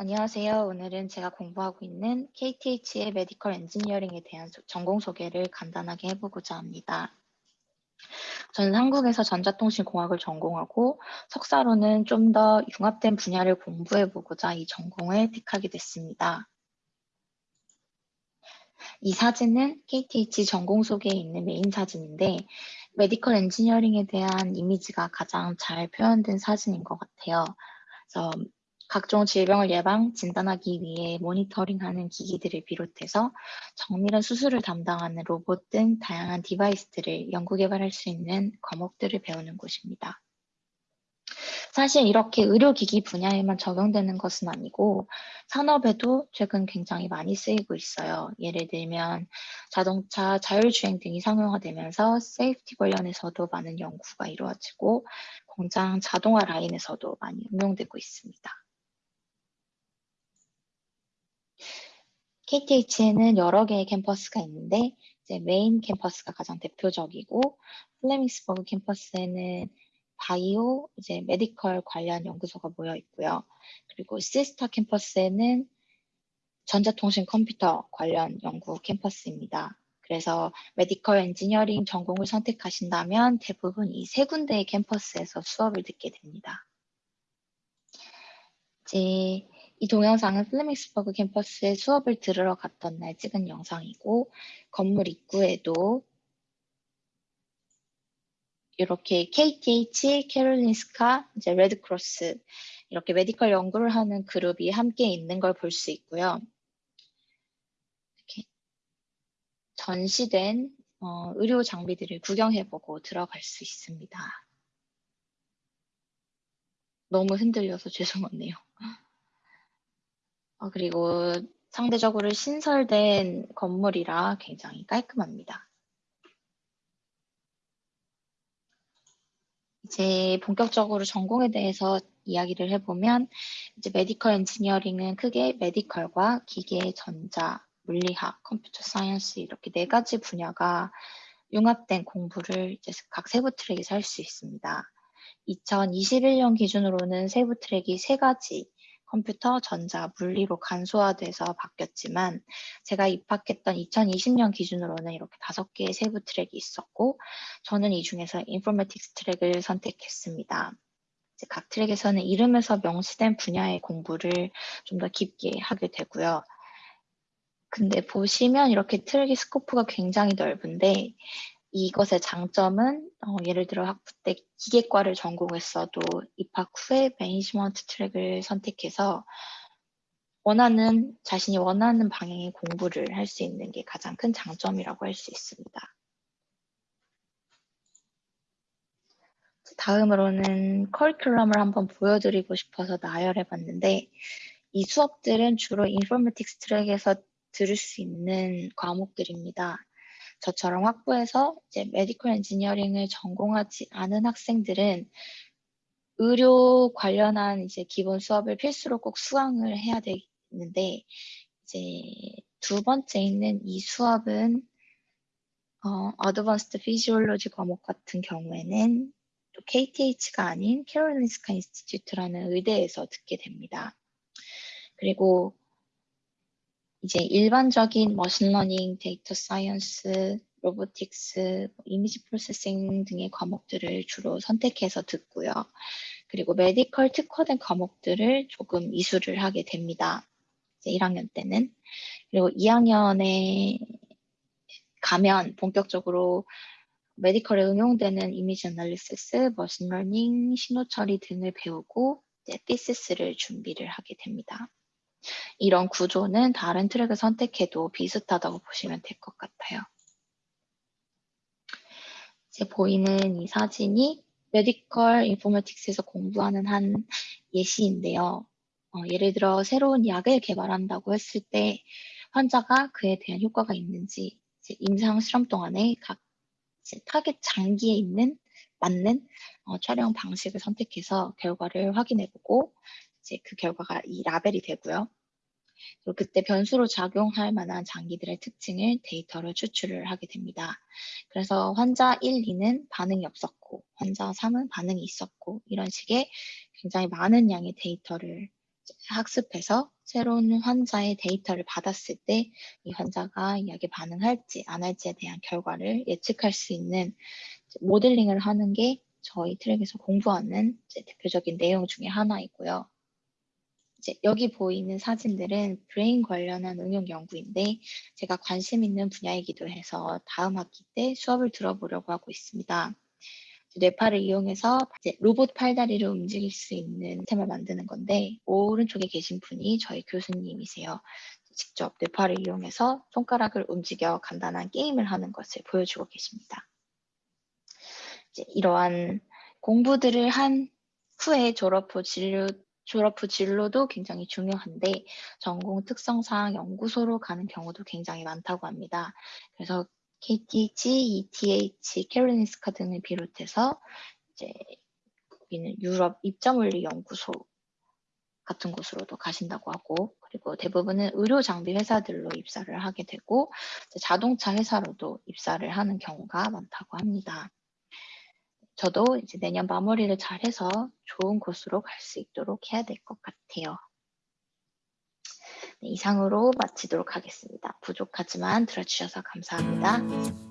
안녕하세요. 오늘은 제가 공부하고 있는 KTH의 medical engineering에 대한 전공 소개를 간단하게 해보고자 합니다. 저는 한국에서 전자통신공학을 전공하고 석사로는 좀 더 융합된 분야를 공부해보고자 이 전공을 택하게 됐습니다. 이 사진은 KTH 전공 소개에 있는 메인 사진인데 medical engineering에 대한 이미지가 가장 잘 표현된 사진인 것 같아요. 그래서 각종 질병을 예방, 진단하기 위해 모니터링하는 기기들을 비롯해서 정밀한 수술을 담당하는 로봇 등 다양한 device들을 연구 개발할 수 있는 과목들을 배우는 곳입니다. 사실 이렇게 의료기기 분야에만 적용되는 것은 아니고 산업에도 최근 굉장히 많이 쓰이고 있어요. 예를 들면 자동차 자율주행 등이 상용화되면서 safety 관련해서도 많은 연구가 이루어지고 공장 자동화 라인에서도 많이 응용되고 있습니다. KTH에는 여러 개의 캠퍼스가 있는데 이제 메인 캠퍼스가 가장 대표적이고 플레밍스버그 캠퍼스에는 바이오, 이제 medical 관련 연구소가 모여 있고요. 그리고 시스타 캠퍼스에는 전자통신 컴퓨터 관련 연구 캠퍼스입니다. 그래서 medical engineering 전공을 선택하신다면 대부분 이 세 군데의 캠퍼스에서 수업을 듣게 됩니다. 이제 이 동영상은 플레밍스버그 캠퍼스에 수업을 들으러 갔던 날 찍은 영상이고 건물 입구에도 이렇게 KTH, 캐롤린스카, 이제 Red Cross 이렇게 medical 연구를 하는 그룹이 함께 있는 걸 볼 수 있고요. 이렇게 전시된 어, 의료 장비들을 구경해보고 들어갈 수 있습니다. 너무 흔들려서 죄송하네요. 어, 그리고 상대적으로 신설된 건물이라 굉장히 깔끔합니다. 이제 본격적으로 전공에 대해서 이야기를 해보면 이제 medical engineering은 크게 medical과 기계, 전자, 물리학, computer science 이렇게 네 가지 분야가 융합된 공부를 이제 각 세부 트랙에서 할 수 있습니다. 2021년 기준으로는 세부 트랙이 세 가지 컴퓨터, 전자, 물리로 간소화돼서 바뀌었지만 제가 입학했던 2020년 기준으로는 이렇게 다섯 개의 세부 트랙이 있었고 저는 이 중에서 informatics 트랙을 선택했습니다. 각 트랙에서는 이름에서 명시된 분야의 공부를 좀 더 깊게 하게 되고요. 근데 보시면 이렇게 트랙의 scope가 굉장히 넓은데 이것의 장점은 어, 예를 들어 학부 때 기계과를 전공했어도 입학 후에 매니지먼트 트랙을 선택해서 원하는 자신이 원하는 방향의 공부를 할 수 있는 게 가장 큰 장점이라고 할 수 있습니다. 다음으로는 커리큘럼을 한번 보여드리고 싶어서 나열해 봤는데 이 수업들은 주로 인포메틱스 트랙에서 들을 수 있는 과목들입니다. 저처럼 학부에서 이제 medical engineering을 전공하지 않은 학생들은 의료 관련한 이제 기본 수업을 필수로 꼭 수강을 해야 되는데 이제 두 번째 있는 이 수업은 어, advanced physiology 과목 같은 경우에는 또 KTH가 아닌 Karolinska Institute라는 의대에서 듣게 됩니다. 그리고 이제 일반적인 machine learning, data science, robotics, 뭐 image processing 등의 과목들을 주로 선택해서 듣고요. 그리고 medical 특화된 과목들을 조금 이수를 하게 됩니다. 이제 1학년 때는. 그리고 2학년에 가면 본격적으로 medical에 응용되는 image analysis, machine learning, 신호 처리 등을 배우고 이제 thesis를 준비를 하게 됩니다. 이런 구조는 다른 트랙을 선택해도 비슷하다고 보시면 될 것 같아요. 이제 보이는 이 사진이 medical informatics에서 공부하는 한 예시인데요. 어, 예를 들어 새로운 약을 개발한다고 했을 때 환자가 그에 대한 효과가 있는지 임상 실험 동안에 각 타겟 장기에 있는 맞는 어, 촬영 방식을 선택해서 결과를 확인해보고 이제 그 결과가 이 라벨이 되고요. 그리고 그때 변수로 작용할 만한 장기들의 특징을 데이터로 추출을 하게 됩니다. 그래서 환자 1, 2는 반응이 없었고 환자 3은 반응이 있었고 이런 식의 굉장히 많은 양의 데이터를 학습해서 새로운 환자의 데이터를 받았을 때 이 환자가 약에 반응할지 안 할지에 대한 결과를 예측할 수 있는 모델링을 하는 게 저희 트랙에서 공부하는 대표적인 내용 중에 하나이고요. 이제 여기 보이는 사진들은 brain 관련한 응용 연구인데 제가 관심 있는 분야이기도 해서 다음 학기 때 수업을 들어보려고 하고 있습니다. 뇌파를 이용해서 로봇 팔다리를 움직일 수 있는 시스템을 만드는 건데 오른쪽에 계신 분이 저희 교수님이세요. 직접 뇌파를 이용해서 손가락을 움직여 간단한 게임을 하는 것을 보여주고 계십니다. 이제 이러한 공부들을 한 후에 졸업 후 진료 졸업 후 진로도 굉장히 중요한데 전공 특성상 연구소로 가는 경우도 굉장히 많다고 합니다. 그래서 KTH, ETH, 캐롤린스카 등을 비롯해서 이제 여기는 유럽 입자물리 연구소 같은 곳으로도 가신다고 하고 그리고 대부분은 의료 장비 회사들로 입사를 하게 되고 자동차 회사로도 입사를 하는 경우가 많다고 합니다. 저도 이제 내년 마무리를 잘해서 좋은 곳으로 갈 수 있도록 해야 될 것 같아요. 네, 이상으로 마치도록 하겠습니다. 부족하지만 들어주셔서 감사합니다.